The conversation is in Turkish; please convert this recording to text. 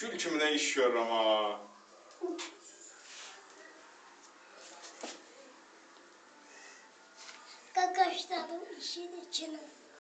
Gülçümüne işiyor ama. Kakaşların işin içine.